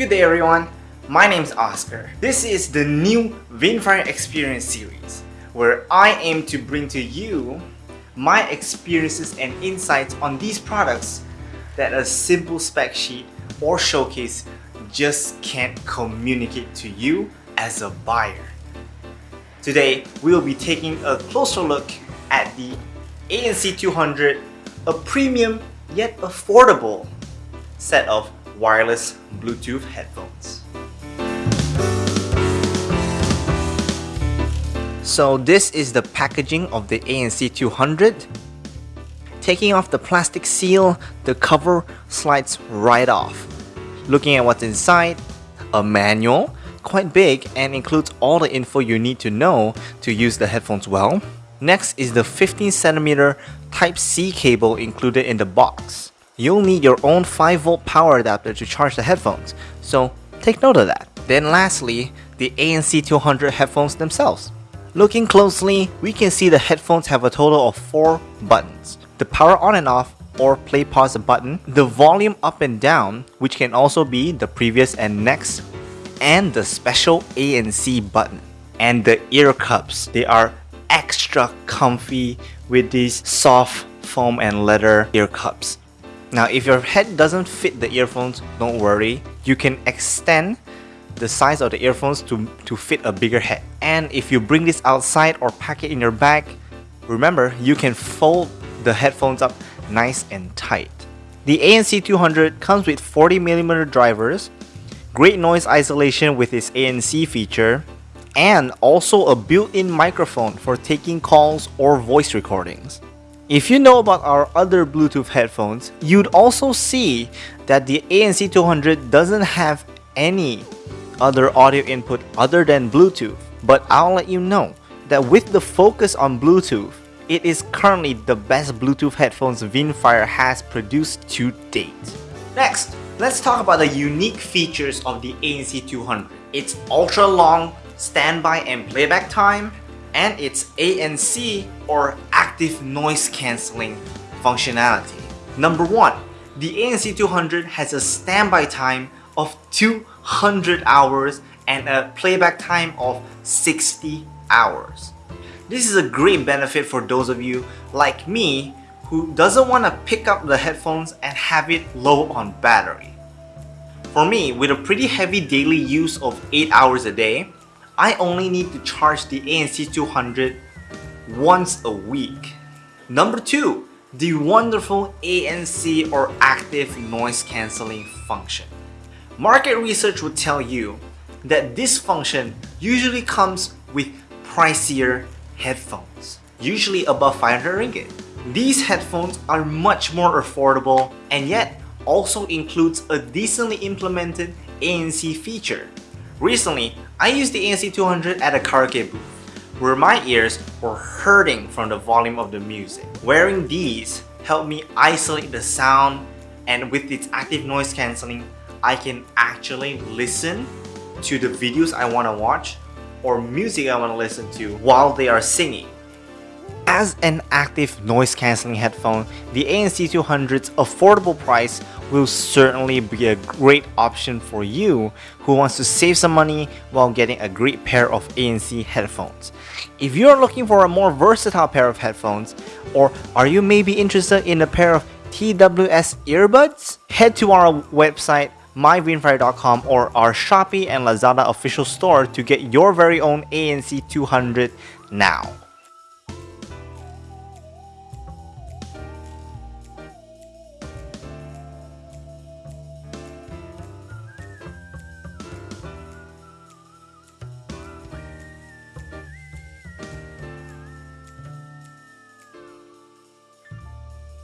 Good day everyone, my name is Oscar. This is the new Vinnfier Experience series where I aim to bring to you my experiences and insights on these products that a simple spec sheet or showcase just can't communicate to you as a buyer. Today, we will be taking a closer look at the ANC 200, a premium yet affordable set of wireless Bluetooth headphones. So this is the packaging of the ANC 200. Taking off the plastic seal, the cover slides right off. Looking at what's inside, a manual, quite big and includes all the info you need to know to use the headphones well. Next is the 15cm Type-C cable included in the box. You'll need your own 5V power adapter to charge the headphones, so take note of that. Then lastly, the ANC 200 headphones themselves. Looking closely, we can see the headphones have a total of 4 buttons. The power on and off or play pause button, the volume up and down, which can also be the previous and next, and the special ANC button. And the ear cups, they are extra comfy with these soft foam and leather ear cups. Now if your head doesn't fit the earphones, don't worry. You can extend the size of the earphones to, to fit a bigger head. And if you bring this outside or pack it in your bag, remember you can fold the headphones up nice and tight. The ANC 200 comes with 40mm drivers, great noise isolation with its ANC feature, and also a built-in microphone for taking calls or voice recordings. If you know about our other Bluetooth headphones, you'd also see that the ANC 200 doesn't have any other audio input other than Bluetooth. But I'll let you know that with the focus on Bluetooth, it is currently the best Bluetooth headphones Vinnfier has produced to date. Next, let's talk about the unique features of the ANC 200. It's ultra long standby and playback time, and its ANC or active noise cancelling functionality. Number 1. The ANC 200 has a standby time of 200 hours and a playback time of 60 hours. This is a great benefit for those of you like me who doesn't want to pick up the headphones and have it low on battery. For me, with a pretty heavy daily use of 8 hours a day, I only need to charge the ANC 200 once a week. Number 2. The wonderful ANC or active noise cancelling function. Market research would tell you that this function usually comes with pricier headphones, usually above 500 ringgit. These headphones are much more affordable and yet also includes a decently implemented ANC feature. Recently, I used the ANC 200 at a karaoke booth where my ears were hurting from the volume of the music. Wearing these helped me isolate the sound and with its active noise cancelling, I can actually listen to the videos I want to watch or music I want to listen to while they are singing. As an active noise cancelling headphone, the ANC 200's affordable price will certainly be a great option for you who wants to save some money while getting a great pair of ANC headphones. If you're looking for a more versatile pair of headphones, or are you maybe interested in a pair of TWS earbuds? Head to our website myvinnfier.com or our Shopee and Lazada official store to get your very own ANC 200 now.